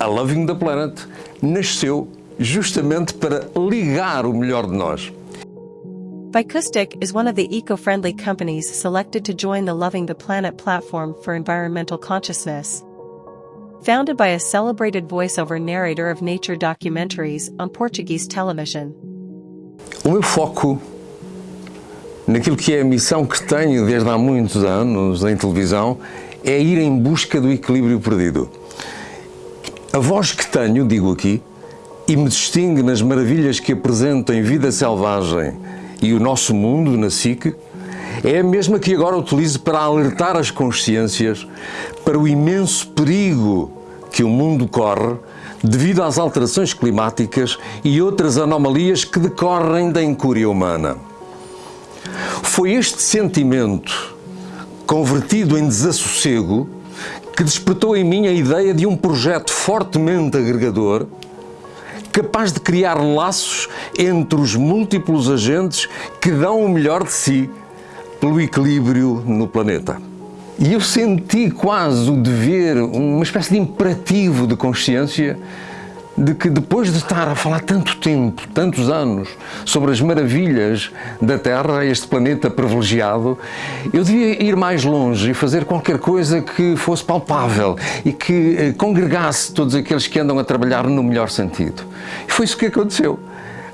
A Loving the Planet nasceu justamente para ligar o melhor de nós. Vicoustic is one of the eco-friendly companies selected to join the Loving the Planet platform for environmental consciousness. Founded by a celebrated voiceover narrator of nature documentaries on Portuguese television. O meu foco naquilo que é a missão que tenho desde há muitos anos em televisão é ir em busca do equilíbrio perdido. A voz que tenho, digo aqui, e me distingue nas maravilhas que apresento em Vida Selvagem e o nosso mundo na SIC, é a mesma que agora utilizo para alertar as consciências para o imenso perigo que o mundo corre devido às alterações climáticas e outras anomalias que decorrem da incúria humana. Foi este sentimento, convertido em desassossego, que despertou em mim a ideia de um projeto fortemente agregador, capaz de criar laços entre os múltiplos agentes que dão o melhor de si pelo equilíbrio no planeta. E eu senti quase o dever, uma espécie de imperativo de consciência de que depois de estar a falar tanto tempo, tantos anos, sobre as maravilhas da Terra, este planeta privilegiado, eu devia ir mais longe e fazer qualquer coisa que fosse palpável e que eh, congregasse todos aqueles que andam a trabalhar no melhor sentido. E foi isso que aconteceu.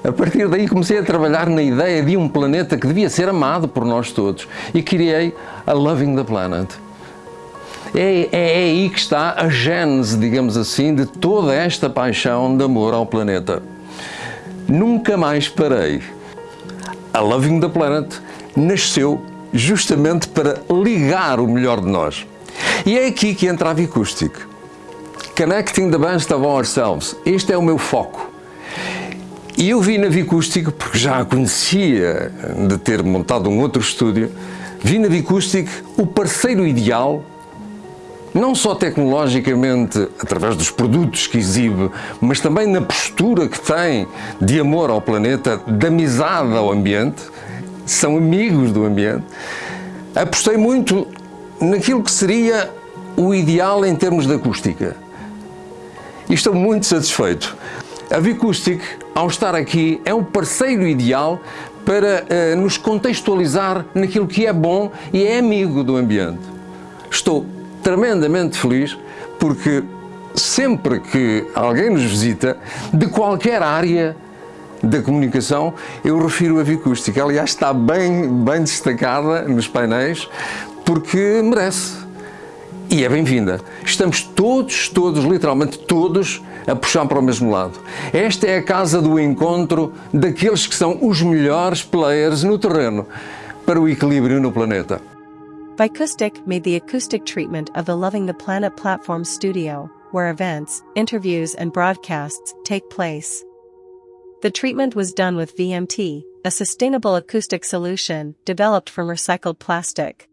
A partir daí comecei a trabalhar na ideia de um planeta que devia ser amado por nós todos e criei a Loving the Planet. É, é, é, aí que está a gênese, digamos assim, de toda esta paixão de amor ao planeta. Nunca mais parei. A Loving the Planet nasceu justamente para ligar o melhor de nós. E é aqui que entra a Vicoustic. Connecting the best of ourselves. Este é o meu foco. E eu vi na Vicústico, porque já a conhecia de ter montado um outro estúdio, vi na Vicústico o parceiro ideal, não só tecnologicamente, através dos produtos que exibe, mas também na postura que tem de amor ao planeta, de amizade ao ambiente, são amigos do ambiente. Apostei muito naquilo que seria o ideal em termos de acústica. E estou muito satisfeito. A Vicustic, ao estar aqui, é um parceiro ideal para uh, nos contextualizar naquilo que é bom e é amigo do ambiente. Estou tremendamente feliz porque sempre que alguém nos visita, de qualquer área da comunicação, eu refiro a Vicústica. Aliás, está bem, bem destacada nos painéis porque merece e é bem-vinda. Estamos todos, todos, literalmente todos, a puxar para o mesmo lado. Esta é a casa do encontro daqueles que são os melhores players no terreno para o equilíbrio no planeta. Vicoustic made the acoustic treatment of the Loving the Planet platform studio, where events, interviews and broadcasts take place. The treatment was done with VMT, a sustainable acoustic solution developed from recycled plastic.